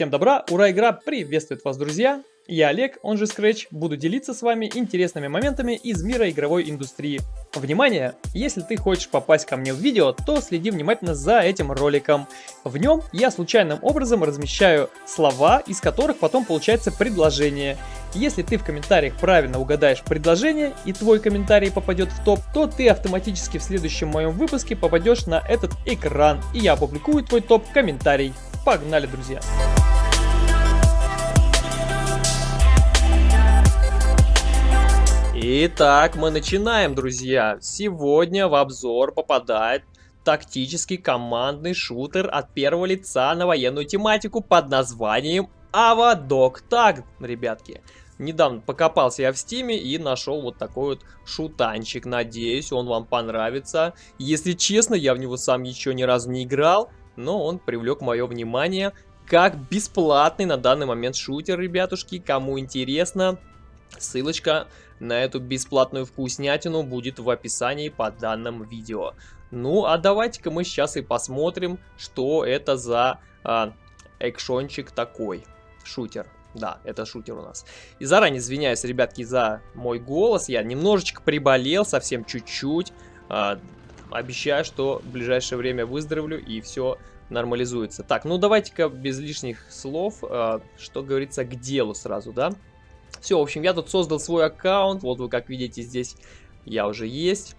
Всем добра, ура, игра приветствует вас, друзья! Я Олег, он же Scratch, буду делиться с вами интересными моментами из мира игровой индустрии. Внимание! Если ты хочешь попасть ко мне в видео, то следи внимательно за этим роликом. В нем я случайным образом размещаю слова, из которых потом получается предложение. Если ты в комментариях правильно угадаешь предложение и твой комментарий попадет в топ, то ты автоматически в следующем моем выпуске попадешь на этот экран и я опубликую твой топ-комментарий. Погнали, друзья! Итак, мы начинаем, друзья. Сегодня в обзор попадает тактический командный шутер от первого лица на военную тематику под названием Авадок Так, ребятки. Недавно покопался я в стиме и нашел вот такой вот шутанчик. Надеюсь, он вам понравится. Если честно, я в него сам еще ни разу не играл, но он привлек мое внимание как бесплатный на данный момент шутер, ребятушки. Кому интересно, ссылочка на эту бесплатную вкуснятину будет в описании под данным видео. Ну, а давайте-ка мы сейчас и посмотрим, что это за а, экшончик такой. Шутер. Да, это шутер у нас. И заранее извиняюсь, ребятки, за мой голос. Я немножечко приболел, совсем чуть-чуть. А, обещаю, что в ближайшее время выздоровлю и все нормализуется. Так, ну давайте-ка без лишних слов, а, что говорится, к делу сразу, да? Все, в общем, я тут создал свой аккаунт. Вот вы как видите, здесь я уже есть.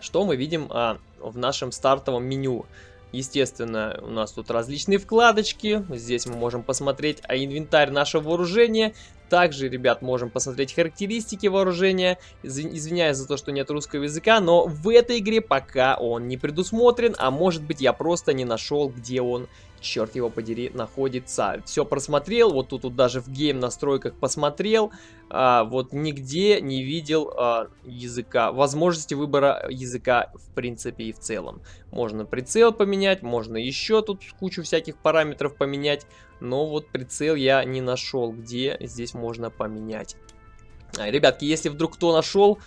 Что мы видим а, в нашем стартовом меню? Естественно, у нас тут различные вкладочки. Здесь мы можем посмотреть а, инвентарь нашего вооружения. Также, ребят, можем посмотреть характеристики вооружения. Извиняюсь за то, что нет русского языка, но в этой игре пока он не предусмотрен. А может быть, я просто не нашел, где он черт его подери, находится. Все просмотрел, вот тут, тут даже в гейм настройках посмотрел, а, вот нигде не видел а, языка, возможности выбора языка в принципе и в целом. Можно прицел поменять, можно еще тут кучу всяких параметров поменять, но вот прицел я не нашел, где здесь можно поменять. Ребятки, если вдруг кто нашел,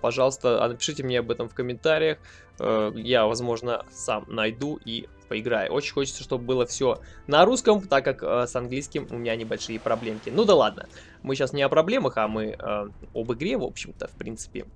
пожалуйста, напишите мне об этом в комментариях. Э, я, возможно, сам найду и поиграю. Очень хочется, чтобы было все на русском, так как э, с английским у меня небольшие проблемки. Ну да ладно, мы сейчас не о проблемах, а мы э, об игре, в общем-то, в принципе.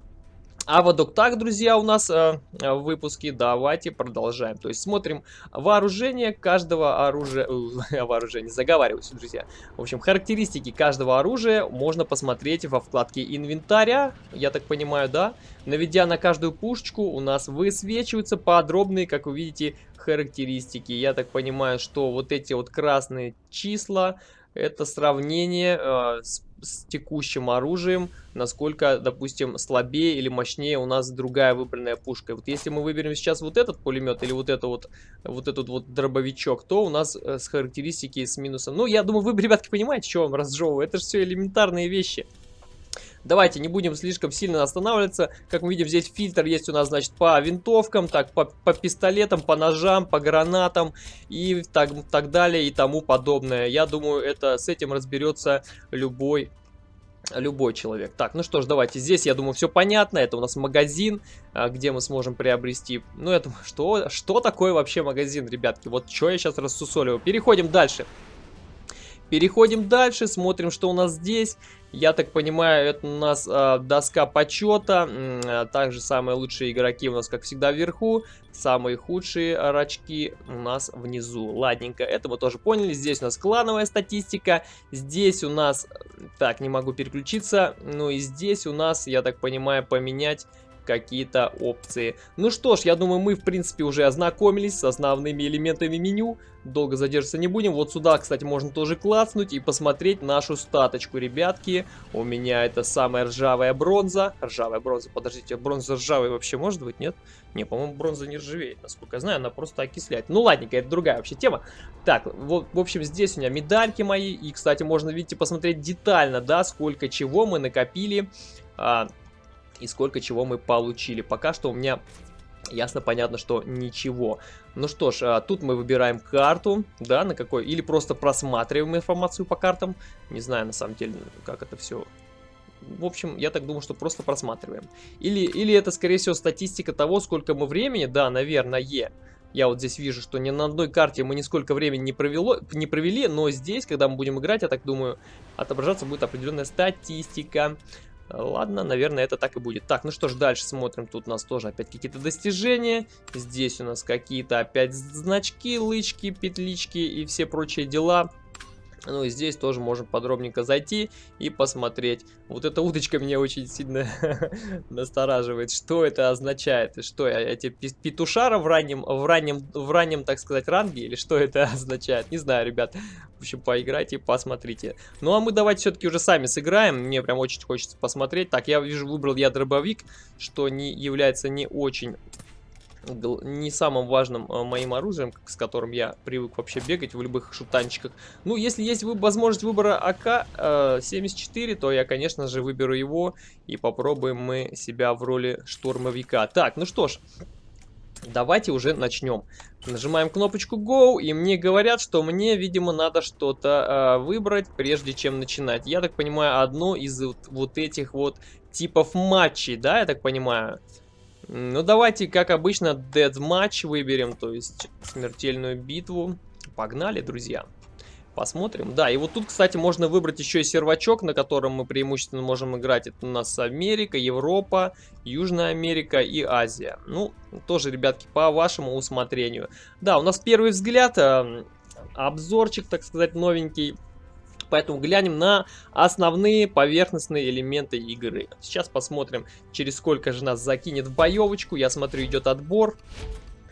А вот так, друзья, у нас э, в выпуске. Давайте продолжаем. То есть смотрим вооружение каждого оружия... Э, вооружение, заговариваюсь, друзья. В общем, характеристики каждого оружия можно посмотреть во вкладке инвентаря. Я так понимаю, да? Наведя на каждую пушечку, у нас высвечиваются подробные, как вы видите, характеристики. Я так понимаю, что вот эти вот красные числа это сравнение э, с, с текущим оружием, насколько, допустим, слабее или мощнее у нас другая выбранная пушка. Вот если мы выберем сейчас вот этот пулемет или вот, это вот, вот этот вот дробовичок, то у нас э, с характеристики с минусом. Ну, я думаю, вы, ребятки, понимаете, что вам разжевываю. Это же все элементарные вещи. Давайте не будем слишком сильно останавливаться. Как мы видим, здесь фильтр есть у нас, значит, по винтовкам, так, по, по пистолетам, по ножам, по гранатам и так, так далее и тому подобное. Я думаю, это с этим разберется любой любой человек. Так, ну что ж, давайте. Здесь, я думаю, все понятно. Это у нас магазин, а, где мы сможем приобрести... Ну, это что, что такое вообще магазин, ребятки? Вот что я сейчас рассусоливаю. Переходим дальше. Переходим дальше, смотрим, что у нас здесь. Я так понимаю, это у нас э, доска почета. Э, также самые лучшие игроки у нас, как всегда, вверху. Самые худшие рачки у нас внизу. Ладненько, это мы тоже поняли. Здесь у нас клановая статистика. Здесь у нас... Так, не могу переключиться. Ну и здесь у нас, я так понимаю, поменять какие-то опции. Ну что ж, я думаю, мы в принципе уже ознакомились с основными элементами меню. Долго задерживаться не будем. Вот сюда, кстати, можно тоже клацнуть и посмотреть нашу статочку, ребятки. У меня это самая ржавая бронза. Ржавая бронза, подождите, бронза ржавая вообще может быть, нет? Не, по-моему, бронза не ржавеет, насколько я знаю, она просто окисляет. Ну ладненько, это другая вообще тема. Так, вот, в общем, здесь у меня медальки мои. И, кстати, можно, видите, посмотреть детально, да, сколько чего мы накопили. А, и сколько чего мы получили. Пока что у меня ясно понятно, что ничего. Ну что ж, а, тут мы выбираем карту, да, на какой, или просто просматриваем информацию по картам. Не знаю, на самом деле, как это все... В общем, я так думаю, что просто просматриваем. Или, или это, скорее всего, статистика того, сколько мы времени, да, наверное, Я вот здесь вижу, что ни на одной карте мы нисколько времени не, провело, не провели, но здесь, когда мы будем играть, я так думаю, отображаться будет определенная статистика. Ладно, наверное, это так и будет. Так, ну что ж, дальше смотрим. Тут у нас тоже опять какие-то достижения. Здесь у нас какие-то опять значки, лычки, петлички и все прочие дела. Ну и здесь тоже можем подробненько зайти и посмотреть. Вот эта уточка меня очень сильно настораживает. Что это означает? Что эти петушара в раннем, в раннем, в раннем, так сказать, ранге? Или что это означает? Не знаю, ребят. В общем, поиграйте посмотрите. Ну а мы давайте все-таки уже сами сыграем. Мне прям очень хочется посмотреть. Так, я вижу, выбрал я дробовик, что не является не очень не самым важным э, моим оружием, с которым я привык вообще бегать в любых шутанчиках. Ну, если есть возможность выбора АК-74, э, то я, конечно же, выберу его и попробуем мы себя в роли штурмовика. Так, ну что ж, давайте уже начнем. Нажимаем кнопочку Go, и мне говорят, что мне, видимо, надо что-то э, выбрать, прежде чем начинать. Я так понимаю, одно из вот, вот этих вот типов матчей, да, я так понимаю. Ну, давайте, как обычно, Dead Match выберем, то есть смертельную битву. Погнали, друзья. Посмотрим. Да, и вот тут, кстати, можно выбрать еще и сервачок, на котором мы преимущественно можем играть. Это у нас Америка, Европа, Южная Америка и Азия. Ну, тоже, ребятки, по вашему усмотрению. Да, у нас первый взгляд, э, обзорчик, так сказать, новенький. Поэтому глянем на основные поверхностные элементы игры. Сейчас посмотрим, через сколько же нас закинет в боевочку. Я смотрю, идет отбор.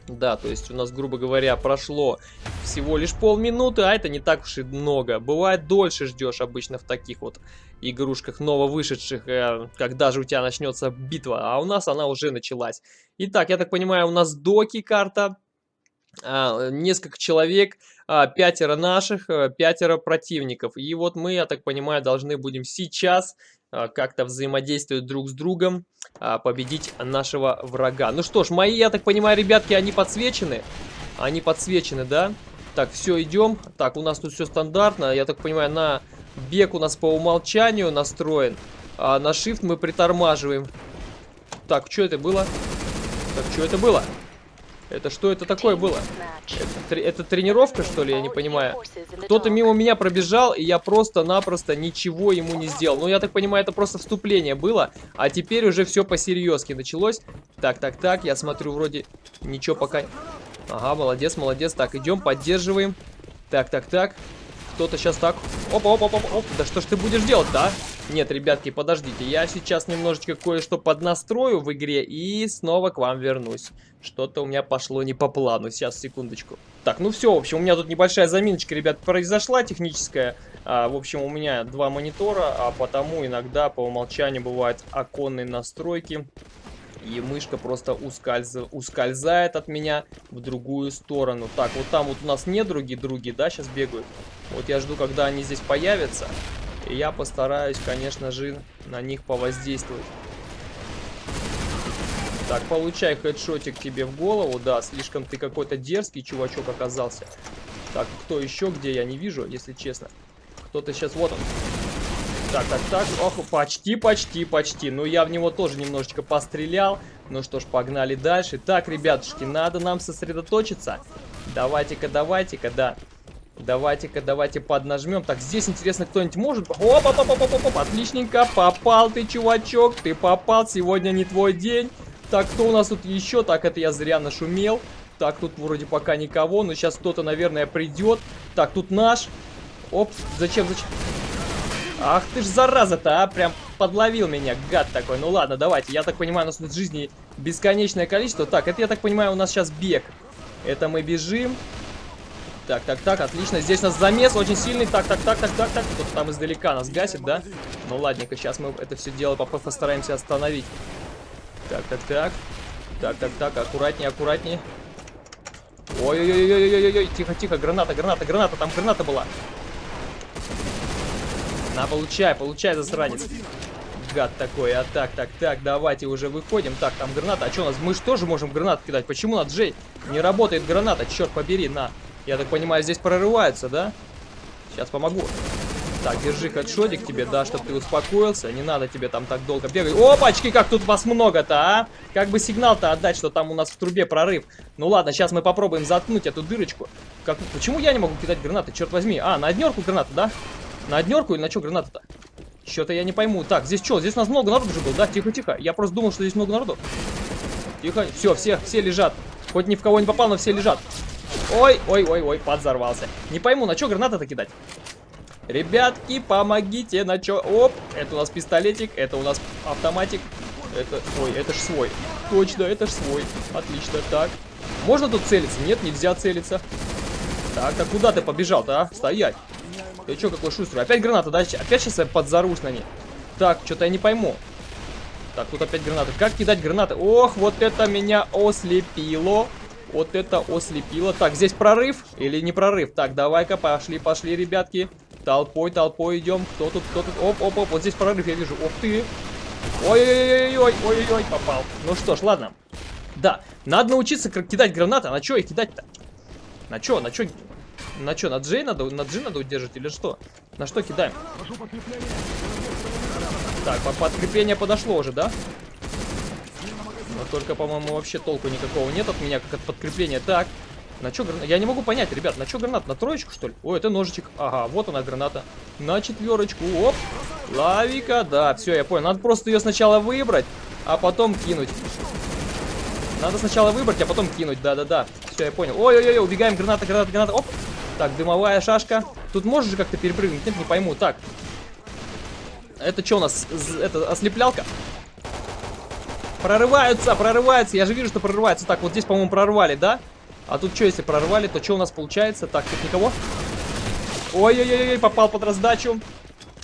Да, то есть у нас, грубо говоря, прошло всего лишь полминуты, а это не так уж и много. Бывает, дольше ждешь обычно в таких вот игрушках нововышедших, э, когда же у тебя начнется битва, а у нас она уже началась. Итак, я так понимаю, у нас доки карта, несколько человек, а, пятеро наших, а, пятеро противников. И вот мы, я так понимаю, должны будем сейчас а, как-то взаимодействовать друг с другом, а, победить нашего врага. Ну что ж, мои, я так понимаю, ребятки, они подсвечены. Они подсвечены, да? Так, все, идем. Так, у нас тут все стандартно. Я так понимаю, на бег у нас по умолчанию настроен. А на shift мы притормаживаем. Так, что это было? Так, что это было? Это что это такое было? Это, это тренировка, что ли? Я не понимаю. Кто-то мимо меня пробежал, и я просто-напросто ничего ему не сделал. Ну, я так понимаю, это просто вступление было. А теперь уже все по-серьезки началось. Так, так, так, я смотрю, вроде ничего пока... Ага, молодец, молодец. Так, идем, поддерживаем. Так, так, так. Кто-то сейчас так... Опа, опа, опа. Да что ж ты будешь делать, да? Нет, ребятки, подождите. Я сейчас немножечко кое-что поднастрою в игре и снова к вам вернусь. Что-то у меня пошло не по плану. Сейчас, секундочку. Так, ну все, в общем, у меня тут небольшая заминочка, ребят, произошла техническая. А, в общем, у меня два монитора, а потому иногда по умолчанию бывают оконные настройки. И мышка просто ускольз... ускользает от меня в другую сторону. Так, вот там вот у нас не недруги, други, да, сейчас бегают. Вот я жду, когда они здесь появятся. И я постараюсь, конечно же, на них повоздействовать. Так, получай хедшотик тебе в голову. Да, слишком ты какой-то дерзкий чувачок оказался. Так, кто еще где, я не вижу, если честно. Кто-то сейчас, вот он. Так, так, так. Ох, почти, почти, почти. Ну, я в него тоже немножечко пострелял. Ну что ж, погнали дальше. Так, ребятушки, надо нам сосредоточиться. Давайте-ка, давайте-ка, да. Давайте-ка, давайте поднажмем. Так, здесь интересно, кто-нибудь может... Оп, оп, оп, оп, оп, оп, отличненько. Попал ты, чувачок. Ты попал. Сегодня не твой день. Так, кто у нас тут еще? Так, это я зря нашумел. Так, тут вроде пока никого, но сейчас кто-то, наверное, придет. Так, тут наш. Оп, зачем, зачем? Ах ты ж зараза-то, а, прям подловил меня, гад такой. Ну ладно, давайте, я так понимаю, у нас тут жизни бесконечное количество. Так, это, я так понимаю, у нас сейчас бег. Это мы бежим. Так, так, так, отлично. Здесь у нас замес очень сильный. Так, так, так, так, так, так. Кто-то там издалека нас гасит, да? Ну ладненько, сейчас мы это все дело постараемся остановить. Так, так, так. Так, так, так, аккуратнее, аккуратнее. Ой-ой-ой-ой-ой-ой, тихо, тихо, граната, граната, граната, там граната была. На, получай, получай, засранец. Гад такой, а так, так, так, давайте уже выходим. Так, там граната, а что у нас? Мы же тоже можем гранат кидать. Почему на Джей не работает граната? Черт побери, на. Я так понимаю, здесь прорывается, да? Сейчас помогу. Так, держи хедшотик тебе, да, чтобы ты успокоился. Не надо тебе там так долго бегать. Опачки, как тут вас много-то, а? Как бы сигнал-то отдать, что там у нас в трубе прорыв. Ну ладно, сейчас мы попробуем заткнуть эту дырочку. Как... Почему я не могу кидать гранаты, черт возьми? А, на однерку граната, да? На однерку или на что граната-то? Что-то я не пойму. Так, здесь что? Здесь нас много народу уже было, да? Тихо-тихо. Я просто думал, что здесь много народу. Тихо. Все, все, все лежат. Хоть ни в кого не попал, но все лежат. Ой, ой, ой, ой, подзорвался. Не пойму, на что граната-то кидать? Ребятки, помогите, на чё? Оп, это у нас пистолетик, это у нас автоматик. Это, ой, это ж свой. Точно, это ж свой. Отлично, так. Можно тут целиться? Нет, нельзя целиться. Так, а куда ты побежал-то, а? Стоять. Ты чё, какой шустрый? Опять граната, да? Опять сейчас я подзарусь на ней. Так, что-то я не пойму. Так, тут опять гранаты. Как кидать гранаты? Ох, вот это меня ослепило. Вот это ослепило. Так, здесь прорыв или не прорыв? Так, давай-ка, пошли, пошли, ребятки. Толпой, толпой идем. Кто тут, кто тут? Оп, оп, оп, вот здесь прорыв я вижу. Ух ты. Ой-ой-ой, ой-ой-ой, попал. Ну что ж, ладно. Да, надо научиться кидать гранаты. А на что их кидать-то? На что, на что? На что, на Джей надо, на Джи надо удержать или что? На что кидаем? Так, подкрепление подошло уже, да? Но только, по-моему, вообще толку никакого нет от меня, как от подкрепления. Так, на что граната? Я не могу понять, ребят, на что гранат? На троечку, что ли? О, это ножичек. Ага, вот она граната. На четверочку. Оп. Лавика, да, все, я понял. Надо просто ее сначала выбрать, а потом кинуть. Надо сначала выбрать, а потом кинуть, да-да-да. Все, я понял. Ой-ой-ой, убегаем, граната, граната, граната. Оп. Так, дымовая шашка. Тут можешь же как-то перепрыгнуть? Нет, не пойму. Так. Это что у нас? Это ослеплялка? Прорываются, прорываются. Я же вижу, что прорываются. Так, вот здесь, по-моему, прорвали, да? А тут что, если прорвали, то что у нас получается? Так, тут никого? Ой-ой-ой, попал под раздачу.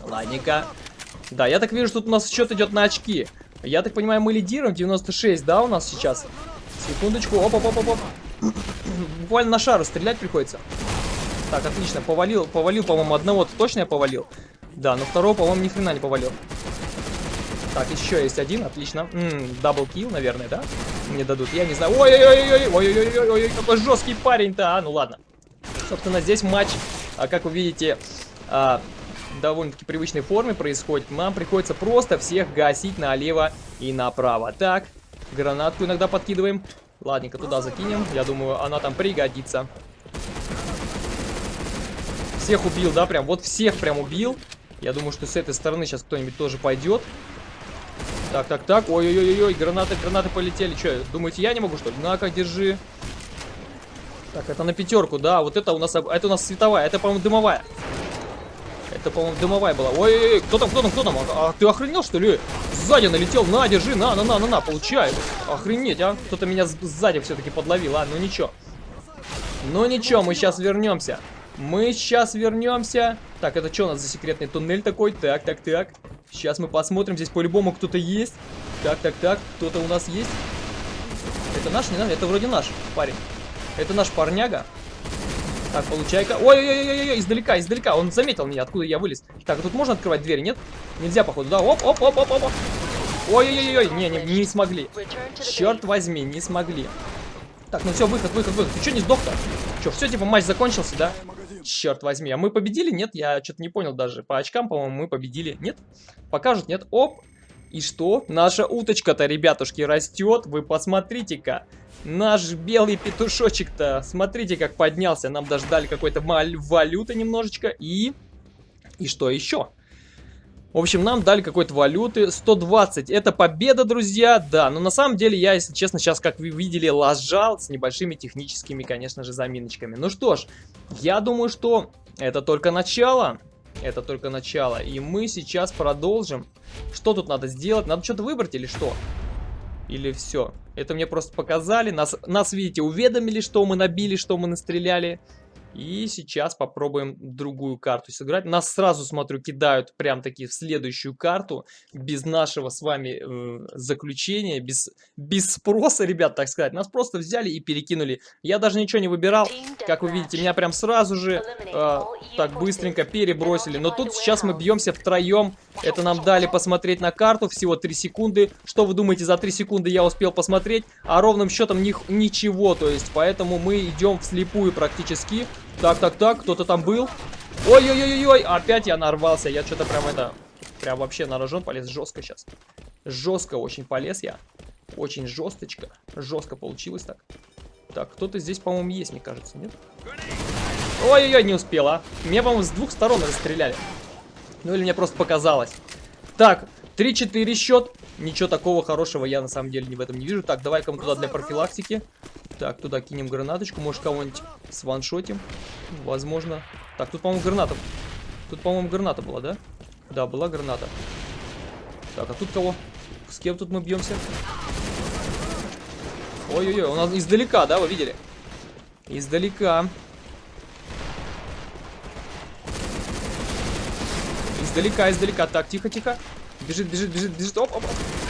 Ладненько. Да, я так вижу, что тут у нас счет идет на очки. Я так понимаю, мы лидируем. 96, да, у нас сейчас? Секундочку. Оп-оп-оп-оп. Буквально на шару стрелять приходится. Так, отлично. Повалил, повалил, по-моему, одного-то точно я повалил. Да, но второго, по-моему, ни хрена не повалил. Так, еще есть один, отлично. Double kill, наверное, да? Мне дадут, я не знаю. Ой-ой-ой, ой-ой-ой, какой жесткий парень-то, а, ну ладно. Собственно, здесь матч, а, как вы видите, а, довольно-таки привычной форме происходит. Нам приходится просто всех гасить налево и направо. Так, гранатку иногда подкидываем. Ладненько, туда закинем. Я думаю, она там пригодится. Всех убил, да, прям, вот всех прям убил. Я думаю, что с этой стороны сейчас кто-нибудь тоже пойдет. Так, так, так. Ой-ой-ой-ой, гранаты, гранаты полетели. Че, думаете, я не могу, что ли? На-ка, держи. Так, это на пятерку, да. Вот это у нас, это у нас световая. Это, по-моему, дымовая. Это, по-моему, дымовая была. Ой-ой-ой, кто там, кто там, кто там? А, а ты охренел, что ли? Сзади налетел. На, держи, на, на, на, на, на, получай. Охренеть, а? Кто-то меня сзади все-таки подловил. А, ну ничего. Ну ничего, мы сейчас вернемся. Мы сейчас вернемся. Так, это что у нас за секретный туннель такой? Так, так, так. Сейчас мы посмотрим. Здесь по-любому кто-то есть. Так, так, так. Кто-то у нас есть. Это наш? Не наш? Это вроде наш парень. Это наш парняга. Так, получай-ка. Ой-ой-ой-ой, издалека, издалека. Он заметил меня, откуда я вылез. Так, а тут можно открывать двери, нет? Нельзя, походу, да? Оп-оп-оп-оп-оп. Ой-ой-ой, не, не, не смогли. Черт возьми, не смогли. Так, ну все, выход, выход, выход. Ты что не сдох-то? Что, все, типа, матч закончился, да? Черт возьми, а мы победили? Нет, я что-то не понял даже. По очкам, по-моему, мы победили. Нет? Покажут, нет? Оп! И что? Наша уточка-то, ребятушки, растет. Вы посмотрите-ка. Наш белый петушочек-то, смотрите, как поднялся. Нам даже дали какой-то валюты немножечко. И... И что еще? В общем, нам дали какой-то валюты. 120. Это победа, друзья. Да, но на самом деле я, если честно, сейчас, как вы видели, лажал с небольшими техническими, конечно же, заминочками. Ну что ж, я думаю, что это только начало. Это только начало. И мы сейчас продолжим. Что тут надо сделать? Надо что-то выбрать или что? Или все? Это мне просто показали. Нас, нас, видите, уведомили, что мы набили, что мы настреляли. И сейчас попробуем другую карту сыграть. Нас сразу, смотрю, кидают прям таки в следующую карту. Без нашего с вами э, заключения, без, без спроса, ребят, так сказать. Нас просто взяли и перекинули. Я даже ничего не выбирал. Как вы видите, меня прям сразу же э, так быстренько перебросили. Но тут сейчас мы бьемся втроем. Это нам дали посмотреть на карту. Всего 3 секунды. Что вы думаете, за 3 секунды я успел посмотреть? А ровным счетом них ничего. То есть, поэтому мы идем вслепую практически. Так, так, так, кто-то там был. Ой-ой-ой-ой, опять я нарвался. Я что-то прям это... Прям вообще на рожон полез жестко сейчас. Жестко очень полез я. Очень жесточко. Жестко получилось так. Так, кто-то здесь, по-моему, есть, мне кажется, нет? Ой-ой-ой, не успела. Меня, по-моему, с двух сторон расстреляли. Ну или мне просто показалось. Так, 3-4 счет. Ничего такого хорошего я на самом деле не в этом не вижу. Так, давай-ка мы туда для профилактики. Так, туда кинем гранаточку. Может, кого-нибудь сваншотим. Возможно. Так, тут, по-моему, граната. Тут, по-моему, граната была, да? Да, была граната. Так, а тут кого? С кем тут мы бьемся? Ой-ой-ой, у нас издалека, да, вы видели? Издалека. Издалека, издалека. Так, тихо-тихо. Бежит, бежит, бежит, бежит. Оп, оп, оп.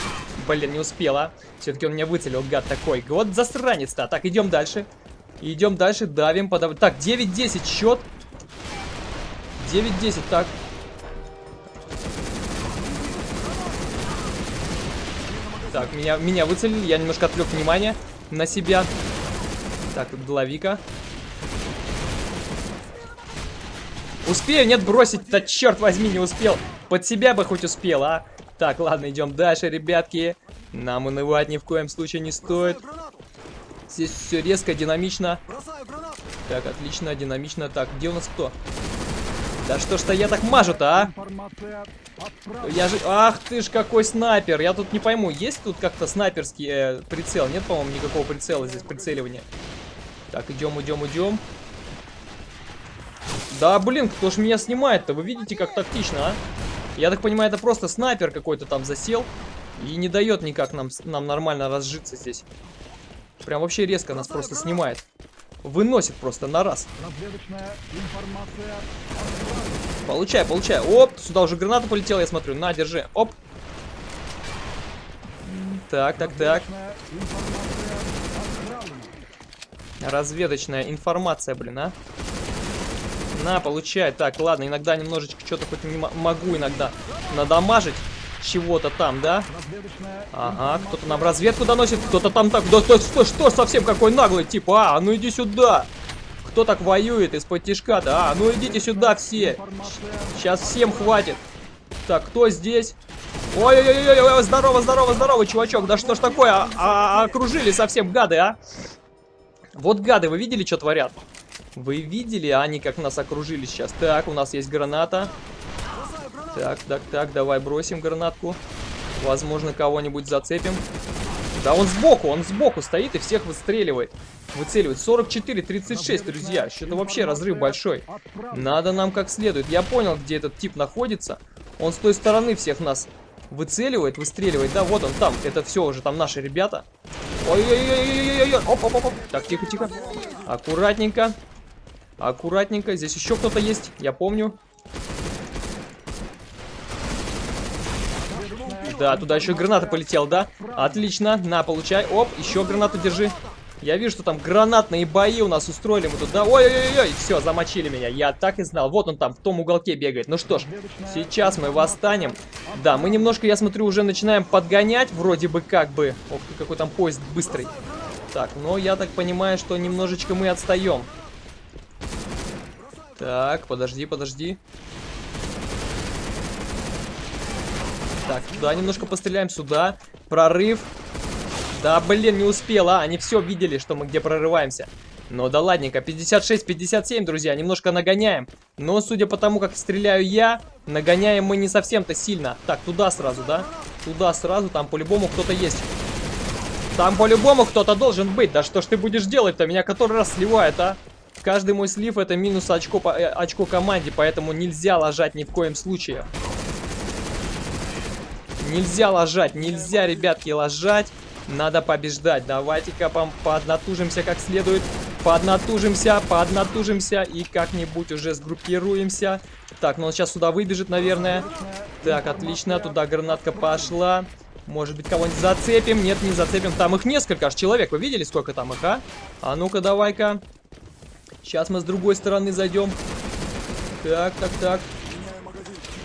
Блин, не успела. Все-таки он меня выцелил, гад такой. Вот засранец-то. Так, идем дальше. Идем дальше, давим, подав... Так, 9-10 счет. 9-10, так. Так, меня, меня выцелили, я немножко отвлек внимание на себя. Так, тут головика. Успею? Нет, бросить Да черт возьми, не успел. Под себя бы хоть успел, а? Так, ладно, идем дальше, ребятки. Нам унывать ни в коем случае не стоит. Здесь все резко, динамично. Так, отлично, динамично. Так, где у нас кто? Да что ж-то я так мажу-то, а? Я же... Ах ты ж какой снайпер. Я тут не пойму, есть тут как-то снайперский э, прицел? Нет, по-моему, никакого прицела здесь, прицеливания. Так, идем, идем, идем. Да, блин, кто ж меня снимает-то? Вы видите, как тактично, а? Я так понимаю, это просто снайпер какой-то там засел. И не дает никак нам, нам нормально разжиться здесь. Прям вообще резко нас просто снимает. Выносит просто на раз. Получай, получай. Оп, сюда уже граната полетела, я смотрю. На, держи. Оп. Так, так, так. Разведочная информация, блин, а. На, получай. Так, ладно, иногда немножечко что-то хоть не могу иногда надамажить чего-то там, да? Ага, кто-то нам разведку доносит, кто-то там так... Да что, что, что совсем какой наглый, типа, а, ну иди сюда! Кто так воюет из-под тишка, да? А, ну идите сюда все! Сейчас всем хватит! Так, кто здесь? Ой-ой-ой, здорово, здорово, здорово, чувачок, да что ж такое? А, а, окружили совсем гады, а? Вот гады, вы видели, что творят? Вы видели, они как нас окружили сейчас? Так, у нас есть граната. Так, так, так, давай бросим гранатку. Возможно, кого-нибудь зацепим. Да он сбоку, он сбоку стоит и всех выстреливает. Выцеливает. 44-36, друзья. Что-то вообще разрыв большой. Надо нам как следует. Я понял, где этот тип находится. Он с той стороны всех нас выцеливает, выстреливает. Да, вот он там. Это все уже там наши ребята. Ой-ой-ой-ой-ой-ой. Оп-оп-оп. Так, тихо-тихо. Аккуратненько. Аккуратненько. Здесь еще кто-то есть, я помню. Да, туда еще граната полетела, да? Отлично, на, получай. Оп, еще гранату держи. Я вижу, что там гранатные бои у нас устроили мы тут, да? Ой-ой-ой, все, замочили меня. Я так и знал. Вот он там, в том уголке бегает. Ну что ж, сейчас мы восстанем. Да, мы немножко, я смотрю, уже начинаем подгонять. Вроде бы как бы. Ох ты, какой там поезд быстрый. Так, но я так понимаю, что немножечко мы отстаем. Так, подожди, подожди. Так, туда немножко постреляем, сюда. Прорыв. Да, блин, не успел, а. Они все видели, что мы где прорываемся. Ну да ладненько, 56-57, друзья, немножко нагоняем. Но судя по тому, как стреляю я, нагоняем мы не совсем-то сильно. Так, туда сразу, да? Туда сразу, там по-любому кто-то есть. Там по-любому кто-то должен быть. Да что ж ты будешь делать-то? Меня который раз сливает, а? Каждый мой слив это минус очко, по, э, очко команде, поэтому нельзя ложать ни в коем случае. Нельзя ложать, нельзя, ребятки, ложать. Надо побеждать. Давайте-ка поднатужимся как следует. Поднатужимся, поднатужимся и как-нибудь уже сгруппируемся. Так, ну он сейчас сюда выбежит, наверное. Так, отлично, туда гранатка пошла. Может быть, кого-нибудь зацепим? Нет, не зацепим. Там их несколько аж человек. Вы видели, сколько там их, а? А ну-ка, давай-ка. Сейчас мы с другой стороны зайдем. Так, так, так.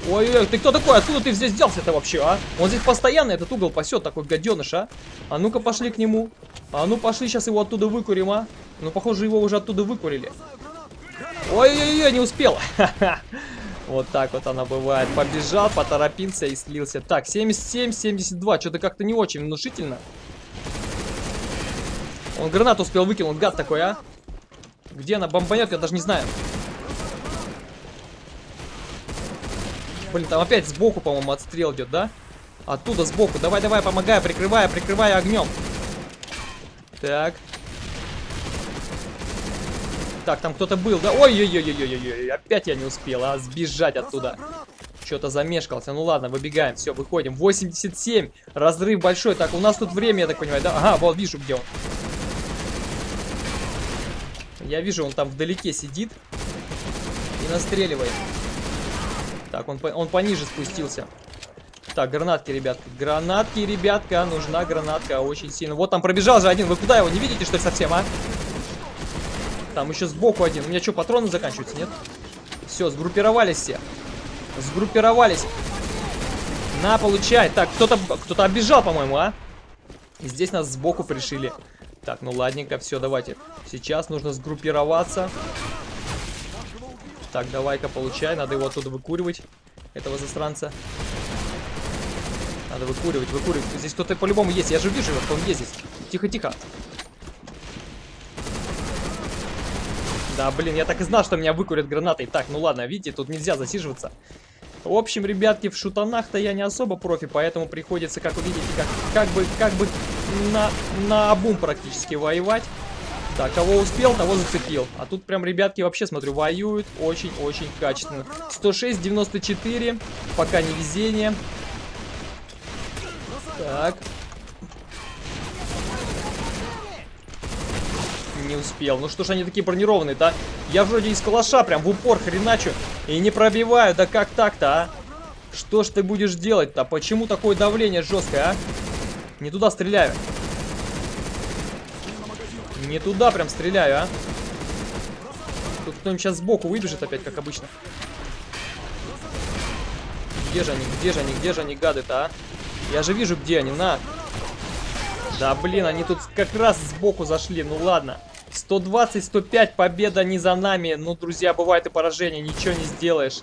Ой-ой-ой, ты кто такой? Откуда ты здесь взялся-то вообще, а? Он здесь постоянно этот угол пасет, такой гаденыш, а? А ну-ка пошли к нему. А ну пошли, сейчас его оттуда выкурим, а? Ну, похоже, его уже оттуда выкурили. Ой-ой-ой, не успел. Вот так вот она бывает. Побежал, поторопился и слился. Так, 77, 72. Что-то как-то не очень внушительно. Он гранату успел выкинуть, гад такой, а? Где она бомбанет, я даже не знаю. Блин, там опять сбоку, по-моему, отстрел идет, да? Оттуда сбоку. Давай, давай, помогай, прикрывая, прикрывая огнем. Так. Так, там кто-то был, да? Ой-ой-ой-ой-ой-ой, опять я не успел, а, сбежать оттуда. Что-то замешкался. Ну ладно, выбегаем, все, выходим. 87, разрыв большой. Так, у нас тут время, я так понимаю, да? Ага, вот вижу, где он. Я вижу, он там вдалеке сидит и настреливает. Так, он, он пониже спустился. Так, гранатки, ребятки. Гранатки, ребятка. Нужна гранатка очень сильно. Вот там пробежал же один. Вы куда его? Не видите, что ли, совсем, а? Там еще сбоку один. У меня что, патроны заканчиваются, нет? Все, сгруппировались все. Сгруппировались. На, получай. Так, кто-то кто, -то, оббежал, по-моему, а? И здесь нас сбоку пришили. Так, ну ладненько, все, давайте. Сейчас нужно сгруппироваться. Так, давай-ка, получай. Надо его оттуда выкуривать, этого засранца. Надо выкуривать, выкуривать. Здесь кто-то по-любому есть. Я же вижу, что он есть здесь. Тихо-тихо. Да, блин, я так и знал, что меня выкурят гранатой. Так, ну ладно, видите, тут нельзя засиживаться. В общем, ребятки, в шутанах-то я не особо профи, поэтому приходится, как вы видите, как, как бы, как бы на, на обум практически воевать. Так, кого успел, того зацепил. А тут прям ребятки вообще, смотрю, воюют очень-очень качественно. 106, 94, пока не везение. Так. Не успел. Ну что ж они такие бронированные-то, а? Я вроде из калаша прям в упор хреначу и не пробиваю. Да как так-то, а? Что ж ты будешь делать-то? Почему такое давление жесткое, а? Не туда стреляю. Не туда прям стреляю, а? Тут кто-нибудь сейчас сбоку выбежит опять, как обычно. Где же они, где же они, где же они, гады-то, а? Я же вижу, где они, на. Да, блин, они тут как раз сбоку зашли, ну ладно. 120-105, победа не за нами. Ну, друзья, бывает и поражение, ничего не сделаешь.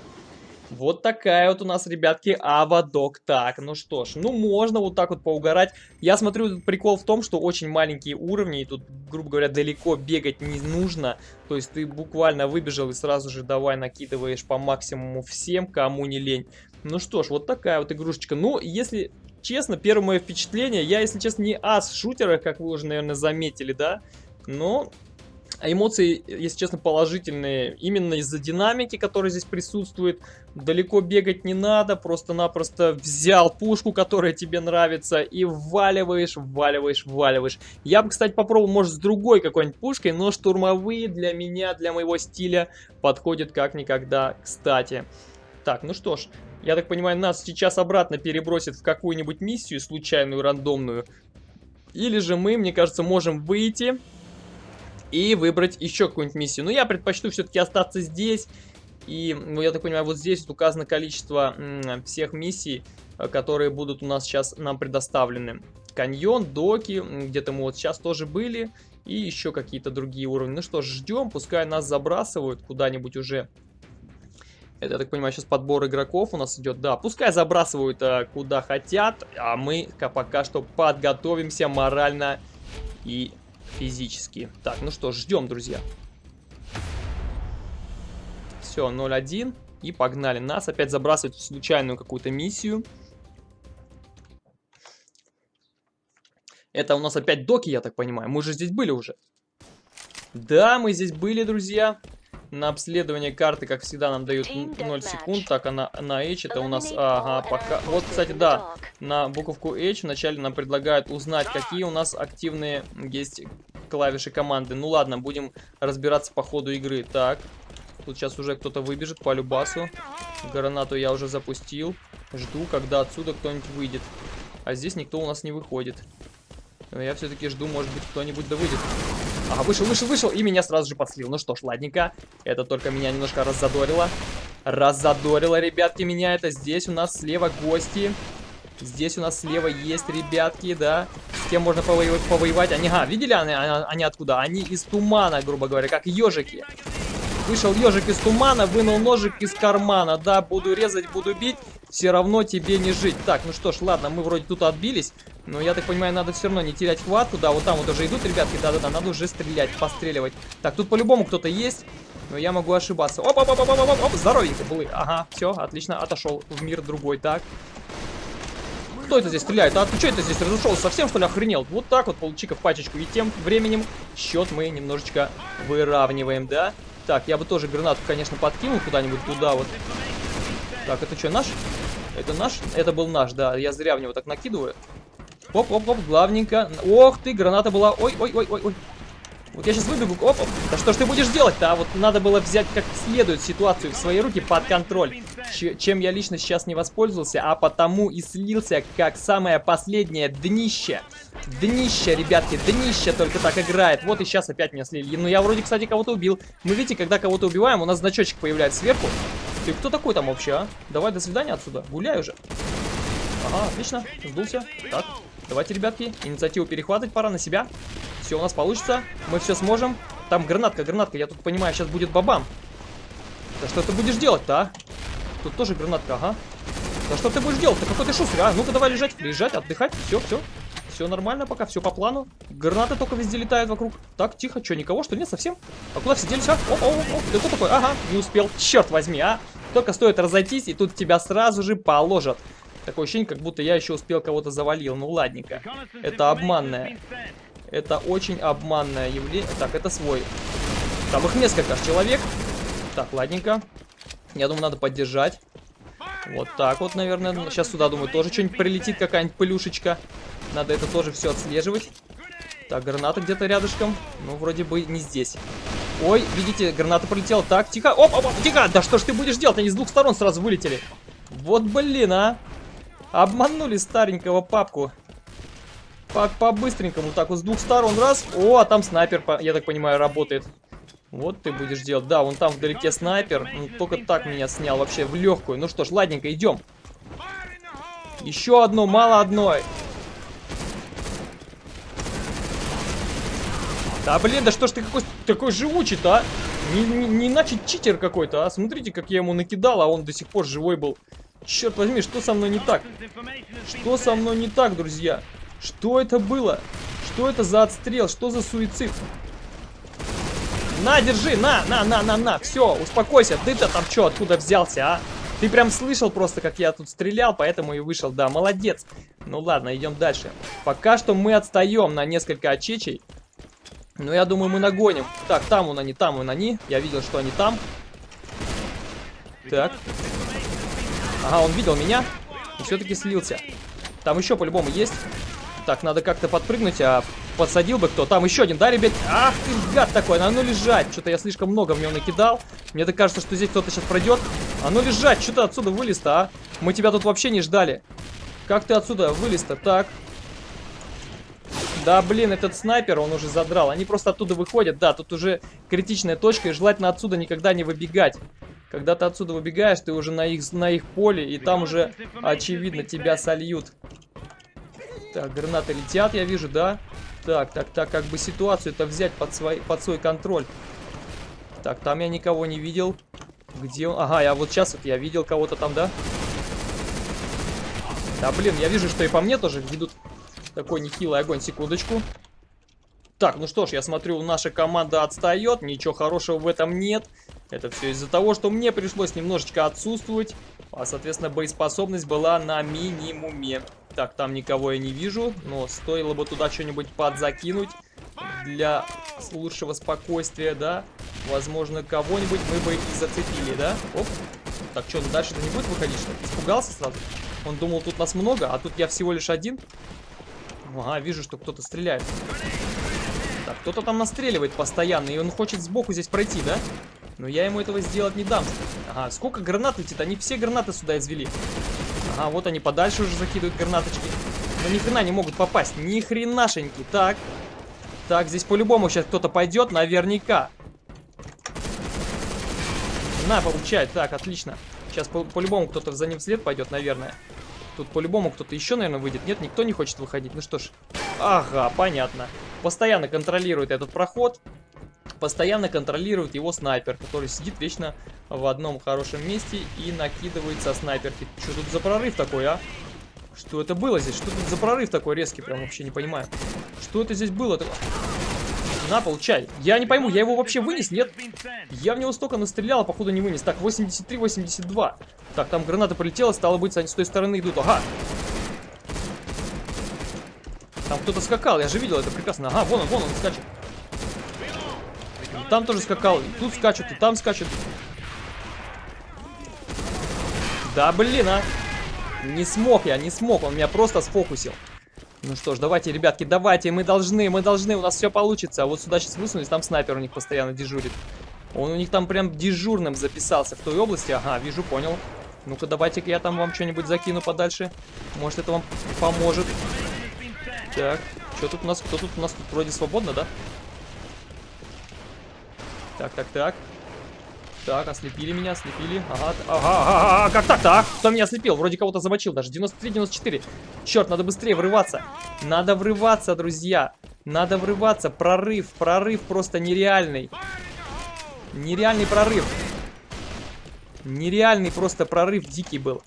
Вот такая вот у нас, ребятки, Авадок. Так, ну что ж, ну можно вот так вот поугарать. Я смотрю, прикол в том, что очень маленькие уровни, и тут, грубо говоря, далеко бегать не нужно. То есть ты буквально выбежал и сразу же давай накидываешь по максимуму всем, кому не лень. Ну что ж, вот такая вот игрушечка. Ну, если честно, первое мое впечатление, я, если честно, не ас в шутерах, как вы уже, наверное, заметили, да, но эмоции, если честно, положительные. Именно из-за динамики, которая здесь присутствует. Далеко бегать не надо, просто-напросто взял пушку, которая тебе нравится, и вваливаешь, вваливаешь, вваливаешь. Я бы, кстати, попробовал, может, с другой какой-нибудь пушкой, но штурмовые для меня, для моего стиля подходят как никогда кстати. Так, ну что ж, я так понимаю, нас сейчас обратно перебросит в какую-нибудь миссию случайную, рандомную. Или же мы, мне кажется, можем выйти и выбрать еще какую-нибудь миссию. Но я предпочту все-таки остаться здесь. И, ну, я так понимаю, вот здесь указано количество всех миссий, э, которые будут у нас сейчас нам предоставлены. Каньон, доки, где-то мы вот сейчас тоже были. И еще какие-то другие уровни. Ну что ж, ждем, пускай нас забрасывают куда-нибудь уже это, я так понимаю, сейчас подбор игроков у нас идет. Да, пускай забрасывают а, куда хотят, а мы пока что подготовимся морально и физически. Так, ну что, ждем, друзья. Все, 0-1. И погнали. Нас опять забрасывают в случайную какую-то миссию. Это у нас опять доки, я так понимаю. Мы же здесь были уже. Да, мы здесь были, друзья. На обследование карты, как всегда, нам дают 0 секунд. Так, а на, на H это у нас... Ага, пока... Вот, кстати, да, на буковку H вначале нам предлагают узнать, какие у нас активные есть клавиши команды. Ну ладно, будем разбираться по ходу игры. Так, тут сейчас уже кто-то выбежит по любасу. Гранату я уже запустил. Жду, когда отсюда кто-нибудь выйдет. А здесь никто у нас не выходит. Но я все-таки жду, может быть, кто-нибудь да выйдет. Ага, вышел, вышел, вышел, и меня сразу же подслил. Ну что ж, ладненько. Это только меня немножко раззадорило. Раззадорило, ребятки, меня это. Здесь у нас слева гости. Здесь у нас слева есть ребятки, да. С кем можно повоевать? повоевать. Они, а, видели они, они откуда? Они из тумана, грубо говоря, как ежики. Вышел ежик из тумана, вынул ножик из кармана. Да, буду резать, буду бить, все равно тебе не жить. Так, ну что ж, ладно, мы вроде тут отбились. Но я так понимаю, надо все равно не терять хватку. Да, вот там вот уже идут ребятки. Да-да-да, надо уже стрелять, постреливать. Так, тут по-любому кто-то есть. Но я могу ошибаться. Оп, оп, оп, оп, оп, оп, оп, здоровенько был. Ага, все, отлично, отошел в мир другой. Так. Кто это здесь стреляет? А ты что это здесь разошел? Совсем что ли охренел? Вот так вот получи-ка пачечку. И тем временем счет мы немножечко выравниваем, да? Так, я бы тоже гранату, конечно, подкинул куда-нибудь туда вот. Так, это что, наш? Это наш? Это был наш, да. Я зря в него так накидываю. Оп-оп-оп, главненько. Ох ты, граната была. Ой-ой-ой-ой-ой. Вот я сейчас выбегу. Оп, оп. Да что ж ты будешь делать-то? А вот надо было взять как следует ситуацию в свои руки под контроль. Ч чем я лично сейчас не воспользовался, а потому и слился как самое последнее днище. Днище, ребятки, днище только так играет. Вот и сейчас опять меня слили. Ну я вроде, кстати, кого-то убил. Мы видите, когда кого-то убиваем, у нас значочек появляется сверху. Ты кто такой там вообще, а? Давай, до свидания отсюда. Гуляй уже. Ага, отлично. Сдулся. Так, давайте, ребятки, инициативу перехватывать пора на себя. Все у нас получится. Мы все сможем. Там гранатка, гранатка. Я тут понимаю, сейчас будет бабам. Да что ты будешь делать-то, а? Тут тоже гранатка, ага. Да что ты будешь делать-то? Какой ты шустрый, а? Ну-ка давай лежать, лежать, отдыхать. Все, все. Все нормально пока, все по плану. Гранаты только везде летают вокруг. Так, тихо, что, никого, что нет совсем? А куда все делись, а? О, о, о, ты кто такой? Ага, не успел. Черт возьми, а? Только стоит разойтись, и тут тебя сразу же положат. Такое ощущение, как будто я еще успел кого-то завалил. Ну, ладненько. Это обманное. Это очень обманное явление. Так, это свой. Там их несколько человек. Так, ладненько. Я думаю, надо поддержать. Вот так вот, наверное. Сейчас сюда, думаю, тоже что-нибудь прилетит, какая-нибудь плюшечка. Надо это тоже все отслеживать. Так, граната где-то рядышком. Ну, вроде бы не здесь. Ой, видите, граната полетела. Так, тихо. Оп, оп, оп, тихо. Да что ж ты будешь делать? Они с двух сторон сразу вылетели. Вот блин, а. Обманули старенького папку. По-быстренькому, так вот с двух сторон, раз. О, а там снайпер, я так понимаю, работает. Вот ты будешь делать. Да, вон там вдалеке снайпер. Ну, только так меня снял вообще в легкую. Ну что ж, ладненько, идем. Еще одно, мало одной. Да блин, да что ж ты какой такой живучий-то, а? Не, не, не иначе читер какой-то, а? Смотрите, как я ему накидал, а он до сих пор живой был. Черт возьми, что со мной не так? Что со мной не так, друзья? Что это было? Что это за отстрел? Что за суицид? На, держи, на, на, на, на, на. Все, успокойся. Ты-то там что, откуда взялся, а? Ты прям слышал просто, как я тут стрелял, поэтому и вышел. Да, молодец. Ну ладно, идем дальше. Пока что мы отстаем на несколько очечей. Но я думаю, мы нагоним. Так, там он они, там он они. Я видел, что они там. Так. Ага, он видел меня. И все-таки слился. Там еще по-любому есть. Так, надо как-то подпрыгнуть, а подсадил бы кто. Там еще один, да, ребят? Ах ты, гад такой, а ну лежать. Что-то я слишком много в него накидал. Мне так кажется, что здесь кто-то сейчас пройдет. А ну лежать, что ты отсюда вылез-то, а? Мы тебя тут вообще не ждали. Как ты отсюда вылез-то? Так. Да, блин, этот снайпер, он уже задрал. Они просто оттуда выходят. Да, тут уже критичная точка, и желательно отсюда никогда не выбегать. Когда ты отсюда выбегаешь, ты уже на их, на их поле, и там уже, очевидно, тебя сольют. Так, гранаты летят, я вижу, да? Так, так, так, как бы ситуацию-то взять под свой, под свой контроль. Так, там я никого не видел. Где он? Ага, я вот сейчас вот я видел кого-то там, да? Да, блин, я вижу, что и по мне тоже ведут такой нехилый огонь. Секундочку. Так, ну что ж, я смотрю, наша команда отстает. Ничего хорошего в этом нет. Это все из-за того, что мне пришлось немножечко отсутствовать. А, соответственно, боеспособность была на минимуме. Так, там никого я не вижу, но стоило бы туда что-нибудь подзакинуть для лучшего спокойствия, да? Возможно, кого-нибудь мы бы и зацепили, да? Оп. Так, что, дальше-то не будет выходить, что? Испугался сразу? Он думал, тут нас много, а тут я всего лишь один. Ага, вижу, что кто-то стреляет. Так, кто-то там настреливает постоянно, и он хочет сбоку здесь пройти, да? Но я ему этого сделать не дам. Ага, сколько гранат летит? Они все гранаты сюда извели. Ага, вот они подальше уже закидывают гранаточки. Но ни хрена не могут попасть. Ни хренашеньки. Так. Так, здесь по-любому сейчас кто-то пойдет, наверняка. На, получает. Так, отлично. Сейчас по-любому по кто-то за ним вслед пойдет, наверное. Тут по-любому кто-то еще, наверное, выйдет. Нет, никто не хочет выходить. Ну что ж. Ага, понятно. Постоянно контролирует этот проход. постоянно контролирует его снайпер, который сидит вечно в одном хорошем месте и накидывает со снайперки. Что тут за прорыв такой, а? Что это было здесь? Что тут за прорыв такой резкий? Прям вообще не понимаю. Что это здесь было? На, получай. Я не пойму, я его вообще вынес? Нет? Я в него столько настрелял, а походу не вынес. Так, 83-82. Так, там граната полетела, стало быть, они с той стороны идут. Ага. Там кто-то скакал, я же видел это прекрасно. Ага, вон он, вон он скачет. Там тоже скакал, и тут скачут, и там скачут. Да блин, а. Не смог я, не смог, он меня просто сфокусил. Ну что ж, давайте, ребятки, давайте, мы должны, мы должны, у нас все получится. А вот сюда сейчас высунулись, там снайпер у них постоянно дежурит. Он у них там прям дежурным записался в той области. Ага, вижу, понял. Ну-ка, давайте-ка я там вам что-нибудь закину подальше. Может, это вам поможет. Так, что тут у нас? Кто тут у нас? Тут вроде свободно, да? Так, так, так. Так, ослепили меня, ослепили. Ага, ага, ага, ага, как так-то, а? Кто меня ослепил? Вроде кого-то замочил даже. 93-94. Черт, надо быстрее врываться. Надо врываться, друзья. Надо врываться. Прорыв, прорыв просто нереальный. Нереальный прорыв. Нереальный просто прорыв дикий был.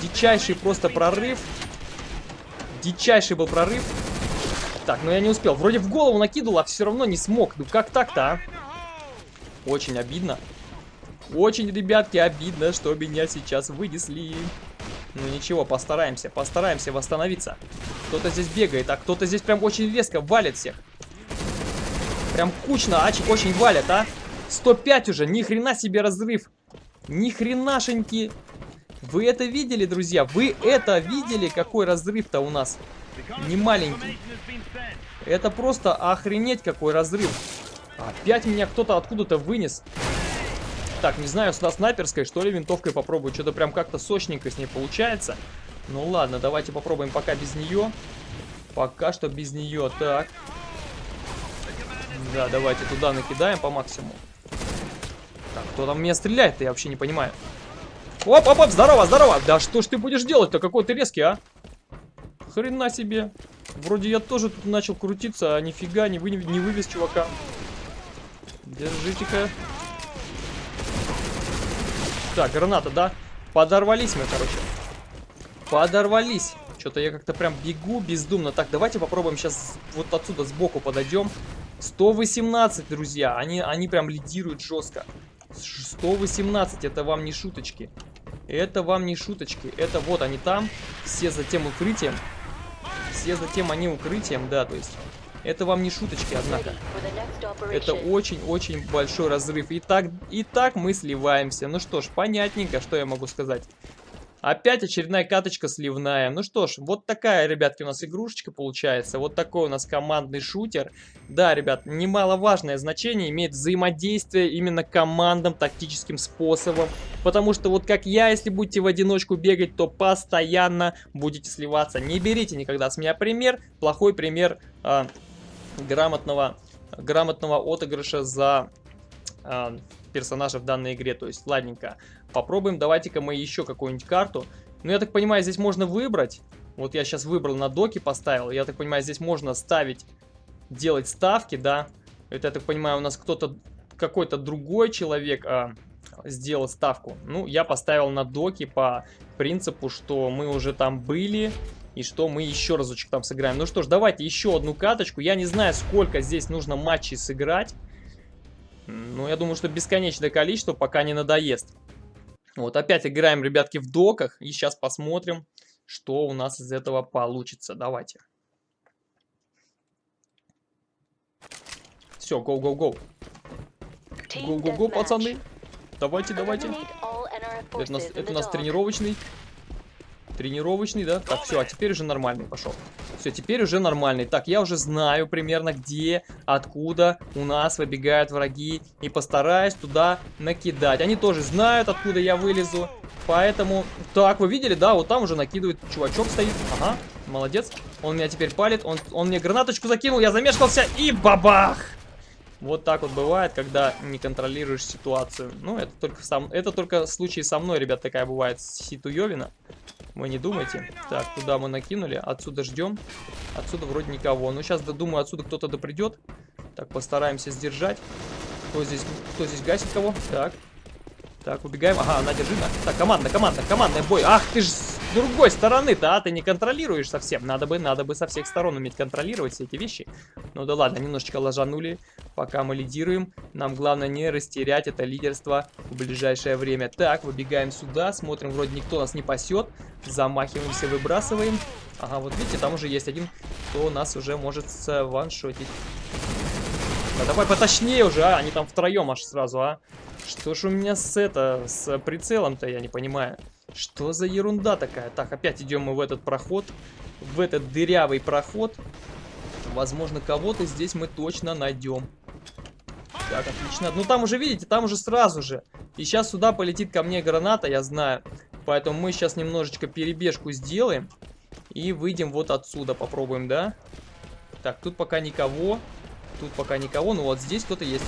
Дичайший просто прорыв. Дичайший был прорыв. Так, ну я не успел. Вроде в голову накидывал, а все равно не смог. Ну как так-то, а? Очень обидно. Очень, ребятки, обидно, что меня сейчас вынесли. Ну ничего, постараемся, постараемся восстановиться. Кто-то здесь бегает, а кто-то здесь прям очень резко валит всех. Прям кучно, ачи очень валят, а. 105 уже, ни хрена себе разрыв. Ни хренашеньки. Вы это видели, друзья? Вы это видели, какой разрыв-то у нас? Не маленький. Это просто охренеть какой разрыв. Опять меня кто-то откуда-то вынес. Так, не знаю, сюда снайперской, что ли, винтовкой попробую. Что-то прям как-то сочненько с ней получается. Ну ладно, давайте попробуем пока без нее. Пока что без нее. Так. Да, давайте туда накидаем по максимуму. Так, кто там меня стреляет-то, я вообще не понимаю. Оп, оп, оп, здорово, здорово. Да что ж ты будешь делать-то? Какой ты резкий, а? Хрена себе. Вроде я тоже тут начал крутиться, а нифига не, вы, не вывез чувака. Держите-ка. Так, граната, да? Подорвались мы, короче. Подорвались. Что-то я как-то прям бегу бездумно. Так, давайте попробуем сейчас вот отсюда сбоку подойдем. 118, друзья. Они, они прям лидируют жестко. 118, это вам не шуточки. Это вам не шуточки. Это вот они там. Все за тем укрытием. Все за тем они укрытием, да, то есть... Это вам не шуточки, однако. Это очень-очень большой разрыв. И так, и так мы сливаемся. Ну что ж, понятненько, что я могу сказать. Опять очередная каточка сливная. Ну что ж, вот такая, ребятки, у нас игрушечка получается. Вот такой у нас командный шутер. Да, ребят, немаловажное значение имеет взаимодействие именно командам тактическим способом. Потому что вот как я, если будете в одиночку бегать, то постоянно будете сливаться. Не берите никогда с меня пример. Плохой пример э, грамотного, грамотного отыгрыша за э, персонажа в данной игре. То есть, ладненько. Попробуем, давайте-ка мы еще какую-нибудь карту. Ну, я так понимаю, здесь можно выбрать. Вот я сейчас выбрал на доки, поставил. Я так понимаю, здесь можно ставить, делать ставки, да. Это, я так понимаю, у нас кто-то, какой-то другой человек а, сделал ставку. Ну, я поставил на доки по принципу, что мы уже там были и что мы еще разочек там сыграем. Ну что ж, давайте еще одну каточку. Я не знаю, сколько здесь нужно матчей сыграть. Ну, я думаю, что бесконечное количество, пока не надоест. Вот опять играем, ребятки, в доках. И сейчас посмотрим, что у нас из этого получится. Давайте. Все, гоу-гоу-гоу. Гоу-гоу-гоу, пацаны. Давайте, давайте. Это у нас, это у нас тренировочный. Тренировочный, да? Так, все, а теперь уже нормальный пошел. Все, теперь уже нормальный. Так, я уже знаю примерно где, откуда у нас выбегают враги. И постараюсь туда накидать. Они тоже знают, откуда я вылезу. Поэтому... Так, вы видели, да? Вот там уже накидывает чувачок стоит. Ага, молодец. Он меня теперь палит. Он, он мне гранаточку закинул, я замешкался и бабах! Вот так вот бывает, когда не контролируешь ситуацию. Ну, это только, сам, это только случай со мной, ребят, такая бывает ситуевина. Вы не думайте. Так, туда мы накинули. Отсюда ждем. Отсюда вроде никого. Ну, сейчас, думаю, отсюда кто-то допридет. Так, постараемся сдержать. Кто здесь, кто здесь гасит кого? Так. Так, убегаем. Ага, на, держи. Так, команда, команда, командный бой. Ах, ты ж с другой стороны-то, а? Ты не контролируешь совсем. Надо бы, надо бы со всех сторон уметь контролировать все эти вещи. Ну да ладно, немножечко ложанули, пока мы лидируем. Нам главное не растерять это лидерство в ближайшее время. Так, выбегаем сюда, смотрим, вроде никто нас не пасет. Замахиваемся, выбрасываем. Ага, вот видите, там уже есть один, кто нас уже может ваншотить. Да давай поточнее уже, а? Они там втроем аж сразу, а? Что ж у меня с это, с прицелом-то, я не понимаю. Что за ерунда такая? Так, опять идем мы в этот проход. В этот дырявый проход. Возможно, кого-то здесь мы точно найдем. Так, отлично. Ну, там уже, видите, там уже сразу же. И сейчас сюда полетит ко мне граната, я знаю. Поэтому мы сейчас немножечко перебежку сделаем. И выйдем вот отсюда, попробуем, да? Так, тут пока никого. Тут пока никого, но вот здесь кто-то есть.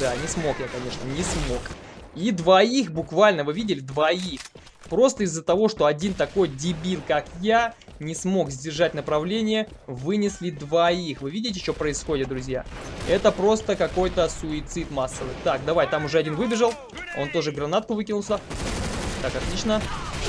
Да, не смог я, конечно, не смог. И двоих буквально, вы видели, двоих. Просто из-за того, что один такой дебил, как я, не смог сдержать направление, вынесли двоих. Вы видите, что происходит, друзья? Это просто какой-то суицид массовый. Так, давай, там уже один выбежал. Он тоже гранатку выкинулся. Так, отлично.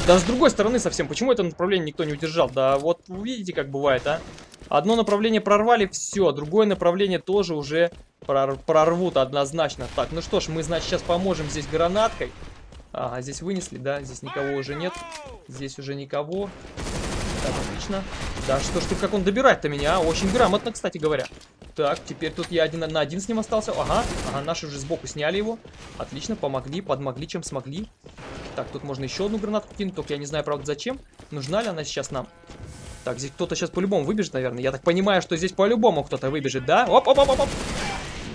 Да с другой стороны совсем. Почему это направление никто не удержал? Да вот видите, как бывает, а? Одно направление прорвали, все. Другое направление тоже уже прор прорвут однозначно. Так, ну что ж, мы, значит, сейчас поможем здесь гранаткой. Ага, здесь вынесли, да? Здесь никого уже нет. Здесь уже никого. Так, отлично. Да что ж ты, как он добирать-то меня, а? Очень грамотно, кстати говоря. Так, теперь тут я один на один с ним остался. Ага, ага, наши уже сбоку сняли его. Отлично, помогли, подмогли, чем смогли. Так, тут можно еще одну гранатку кинуть, только я не знаю, правда, зачем. Нужна ли она сейчас нам? Так, здесь кто-то сейчас по-любому выбежит, наверное. Я так понимаю, что здесь по-любому кто-то выбежит, да? Оп-оп-оп-оп!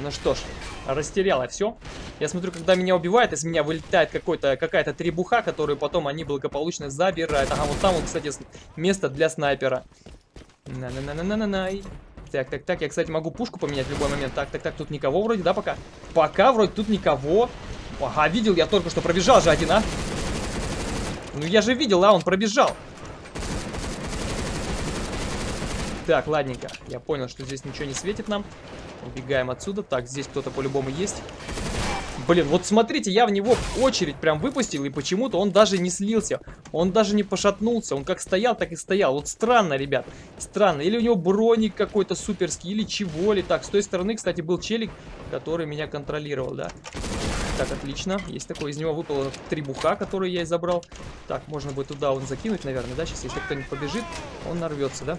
Ну что ж, растеряла все. Я смотрю, когда меня убивают, из меня вылетает какая-то требуха, которую потом они благополучно забирают. Ага, вот там вот, кстати, место для снайпера. На-на-на-на-на-на-най. Так, так, так, я, кстати, могу пушку поменять в любой момент. Так, так, так, тут никого вроде, да, пока? Пока вроде тут никого. Ага, видел я только что пробежал же один, а? Ну я же видел, а, он пробежал. Так, ладненько. Я понял, что здесь ничего не светит нам. Убегаем отсюда. Так, здесь кто-то по-любому есть. Блин, вот смотрите, я в него очередь прям выпустил, и почему-то он даже не слился. Он даже не пошатнулся. Он как стоял, так и стоял. Вот странно, ребят. Странно. Или у него броник какой-то суперский, или чего ли. Так, с той стороны, кстати, был челик, который меня контролировал, да. Так, отлично. Есть такой, из него выпало три буха, которые я и забрал. Так, можно будет туда он закинуть, наверное, да? Сейчас, если кто-нибудь побежит, он нарвется, да?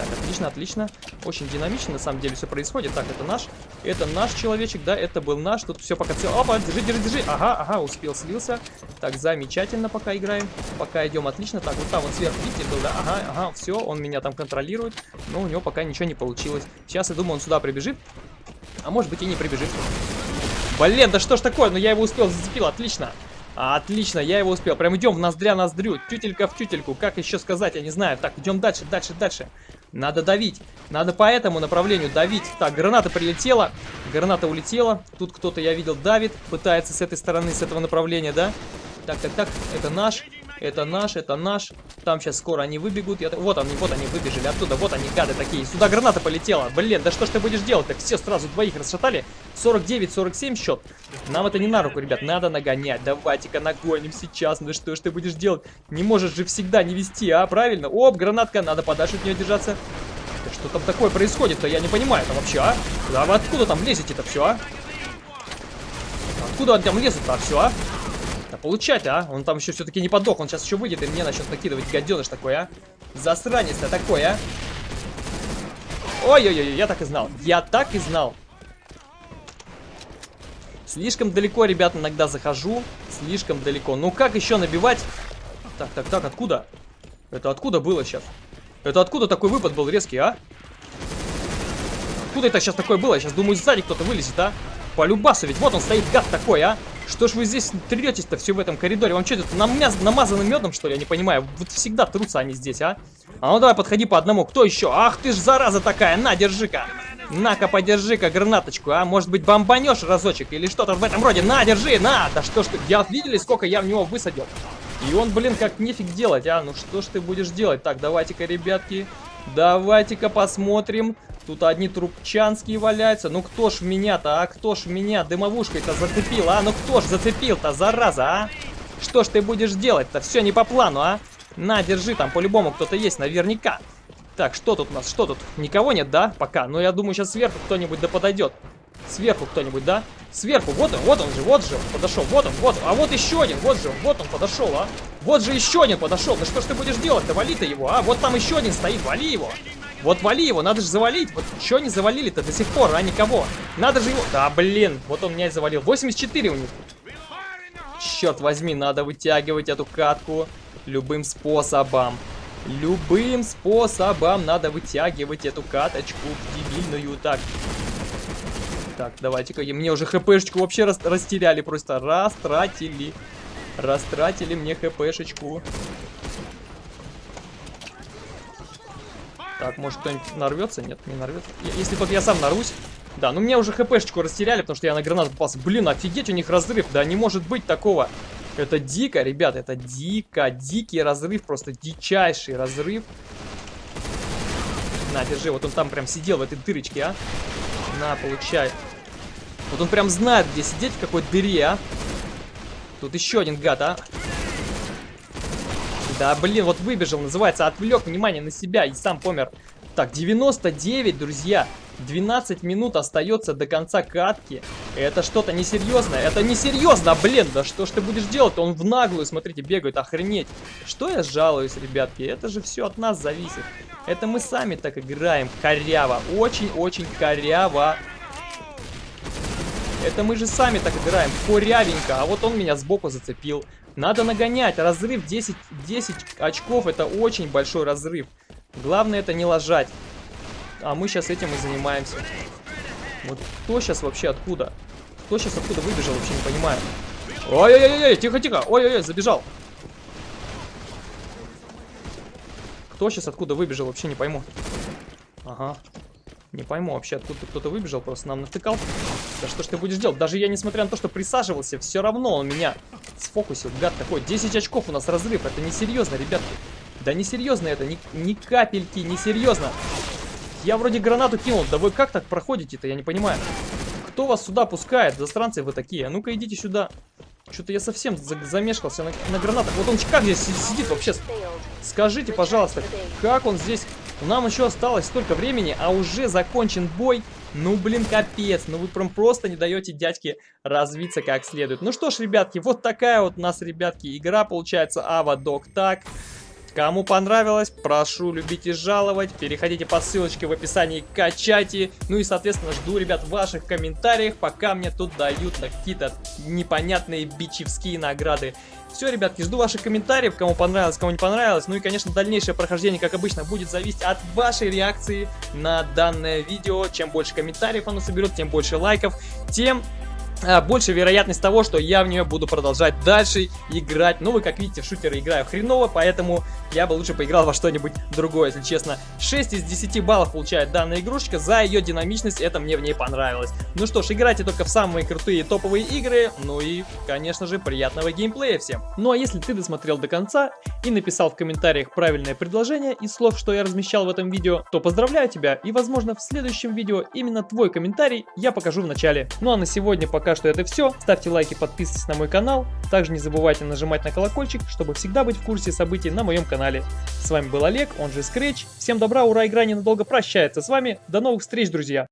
Так, отлично, отлично. Очень динамично, на самом деле, все происходит. Так, это наш. Это наш человечек, да, это был наш. Тут все пока все. Опа, держи, держи, держи. Ага, ага, успел, слился. Так, замечательно пока играем. Пока идем отлично. Так, вот там вот сверху, видите, был, да? Ага, ага, все, он меня там контролирует. Но у него пока ничего не получилось. Сейчас, я думаю, он сюда прибежит. А может быть и не прибежит. Блин, да что ж такое? Ну я его успел, зацепил, отлично. Отлично, я его успел. Прям идем в ноздря ноздрю, тютелька в тютельку. Как еще сказать, я не знаю. Так, идем дальше, дальше, дальше. Надо давить. Надо по этому направлению давить. Так, граната прилетела. Граната улетела. Тут кто-то, я видел, давит. Пытается с этой стороны, с этого направления, да? Так, так, так. Это наш. Это наш, это наш. Там сейчас скоро они выбегут. Я... Вот они, вот они выбежали оттуда. Вот они, гады такие. Сюда граната полетела. Блин, да что ж ты будешь делать? Так все сразу двоих расшатали. 49-47 счет. Нам это не на руку, ребят. Надо нагонять. Давайте-ка нагоним сейчас. Ну что ж ты будешь делать? Не можешь же всегда не вести, а? Правильно? Оп, гранатка. Надо подальше от нее держаться. Да что там такое происходит-то? Я не понимаю. Это вообще, а? Да вы откуда там лезете-то все, а? Откуда он там лезет-то все, а? Да получать, а? Он там еще все-таки не подох. Он сейчас еще выйдет и мне начнет накидывать гаденыш такой, а? Засранец-то такой, а? Ой-ой-ой, я так и знал. Я так и знал. Слишком далеко, ребят, иногда захожу. Слишком далеко. Ну как еще набивать? Так, так, так, откуда? Это откуда было сейчас? Это откуда такой выпад был резкий, а? Откуда это сейчас такое было? Я сейчас думаю, сзади кто-то вылезет, а? Полюбасу ведь. Вот он стоит, гад такой, а? Что ж вы здесь третесь-то все в этом коридоре? Вам что, это намяз... намазано медом, что ли? Я не понимаю. Вот всегда трутся они здесь, а? А ну давай, подходи по одному. Кто еще? Ах ты ж зараза такая. На, держи-ка. На-ка, подержи-ка гранаточку, а? Может быть, бомбанешь разочек или что-то в этом роде? На, держи, на! Да что ж ты... Я видели, сколько я в него высадил? И он, блин, как нефиг делать, а? Ну что ж ты будешь делать? Так, давайте-ка, ребятки, давайте-ка посмотрим. Тут одни трубчанские валяются. Ну кто ж меня-то, а? Кто ж меня дымовушкой-то зацепил, а? Ну кто ж зацепил-то, зараза, а? Что ж ты будешь делать-то? Все не по плану, а? На, держи, там по-любому кто-то есть, наверняка. Так, что тут у нас? Что тут? Никого нет, да? Пока. Но я думаю, сейчас сверху кто-нибудь да подойдет. Сверху кто-нибудь, да? Сверху, вот он, вот он же, вот же, подошел, вот он, вот, а вот еще один, вот же, вот он подошел, а? Вот же еще один подошел, ну что ж ты будешь делать-то, вали-то его, а? Вот там еще один стоит, вали его. Вот вали его, надо же завалить. Вот что не завалили-то до сих пор, а никого? Надо же его... Да, блин, вот он меня и завалил. 84 у них. Черт возьми, надо вытягивать эту катку любым способом. Любым способом надо вытягивать эту каточку дебильную. Так, так, давайте-ка, мне уже хпшечку вообще рас растеряли, просто растратили. Растратили мне хпшечку. Так, может кто-нибудь нарвется? Нет, не нарвется. Если только я сам нарусь. Да, ну мне уже хпшечку растеряли, потому что я на гранату попался. Блин, офигеть, у них разрыв. Да не может быть такого. Это дико, ребят, это дико. Дикий разрыв, просто дичайший разрыв. На, держи, вот он там прям сидел в этой дырочке, а. На, получай. Вот он прям знает, где сидеть, в какой дыре, а. Тут еще один гад, а. Да, блин, вот выбежал, называется, отвлек внимание на себя и сам помер. Так, 99, друзья. 12 минут остается до конца катки. Это что-то несерьезное. Это несерьезно, блин. Да что ж ты будешь делать? Он в наглую, смотрите, бегает. Охренеть. Что я жалуюсь, ребятки? Это же все от нас зависит. Это мы сами так играем. Коряво. Очень-очень коряво. Это мы же сами так играем. Корявенько. А вот он меня сбоку зацепил. Надо нагонять. Разрыв 10, 10 очков. Это очень большой разрыв. Главное это не ложать. А мы сейчас этим и занимаемся. Вот кто сейчас вообще откуда? Кто сейчас откуда выбежал, вообще не понимаю. Ой-ой-ой, тихо-тихо. Ой-ой-ой, забежал. Кто сейчас откуда выбежал, вообще не пойму. Ага. Не пойму вообще, откуда кто-то выбежал, просто нам натыкал. Да что ж ты будешь делать? Даже я, несмотря на то, что присаживался, все равно он меня сфокусил. Гад такой. 10 очков у нас разрыв. Это несерьезно, ребятки. Да несерьезно это. Ни, ни капельки несерьезно. Я вроде гранату кинул. Да вы как так проходите-то? Я не понимаю. Кто вас сюда пускает? Застранцы вы такие. А ну-ка идите сюда. Что-то я совсем замешкался на, на гранатах. Вот он как здесь сидит вообще? Скажите, пожалуйста, как он здесь... Нам еще осталось столько времени, а уже закончен бой. Ну, блин, капец. Ну, вы прям просто не даете дядьке развиться как следует. Ну что ж, ребятки, вот такая вот у нас, ребятки, игра получается. Ава Док так. Кому понравилось, прошу любить и жаловать. Переходите по ссылочке в описании, качайте. Ну и, соответственно, жду, ребят, ваших комментариях, пока мне тут дают какие-то непонятные бичевские награды. Все, ребятки, жду ваших комментариев, кому понравилось, кому не понравилось. Ну и, конечно, дальнейшее прохождение, как обычно, будет зависеть от вашей реакции на данное видео. Чем больше комментариев оно соберет, тем больше лайков, тем больше вероятность того, что я в нее буду продолжать дальше играть. Ну, вы как видите, в шутеры играю хреново, поэтому я бы лучше поиграл во что-нибудь другое, если честно. 6 из 10 баллов получает данная игрушечка, за ее динамичность, это мне в ней понравилось. Ну что ж, играйте только в самые крутые топовые игры, ну и, конечно же, приятного геймплея всем. Ну а если ты досмотрел до конца и написал в комментариях правильное предложение из слов, что я размещал в этом видео, то поздравляю тебя, и возможно в следующем видео именно твой комментарий я покажу в начале. Ну а на сегодня пока пока что это все. Ставьте лайки, подписывайтесь на мой канал. Также не забывайте нажимать на колокольчик, чтобы всегда быть в курсе событий на моем канале. С вами был Олег, он же Scratch. Всем добра, ура, игра ненадолго прощается с вами. До новых встреч, друзья!